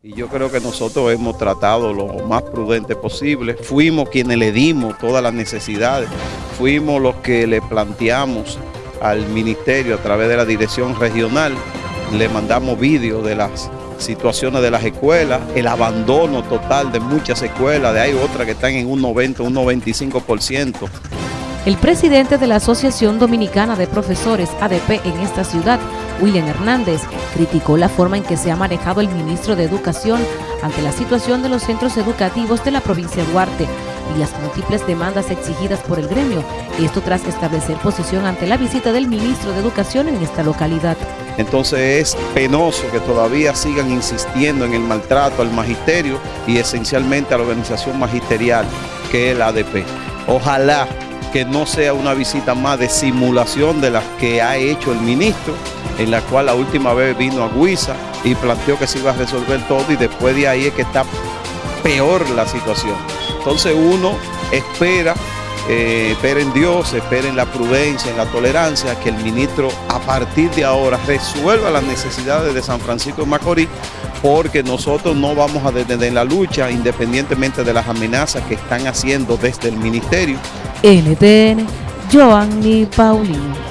Y yo creo que nosotros hemos tratado lo más prudente posible. Fuimos quienes le dimos todas las necesidades. Fuimos los que le planteamos al ministerio a través de la dirección regional. Le mandamos vídeos de las situaciones de las escuelas, el abandono total de muchas escuelas, de hay otras que están en un 90, un 95%. El presidente de la Asociación Dominicana de Profesores ADP en esta ciudad, William Hernández, criticó la forma en que se ha manejado el ministro de Educación ante la situación de los centros educativos de la provincia de Duarte y las múltiples demandas exigidas por el gremio, esto tras establecer posición ante la visita del ministro de Educación en esta localidad. Entonces es penoso que todavía sigan insistiendo en el maltrato al magisterio y esencialmente a la organización magisterial que es el ADP. Ojalá que no sea una visita más de simulación de las que ha hecho el ministro, en la cual la última vez vino a Guisa y planteó que se iba a resolver todo y después de ahí es que está peor la situación. Entonces uno espera, eh, espera en Dios, espera en la prudencia, en la tolerancia, que el ministro a partir de ahora resuelva las necesidades de San Francisco de Macorís, porque nosotros no vamos a detener la lucha independientemente de las amenazas que están haciendo desde el ministerio. NTN, Joanny Paulino.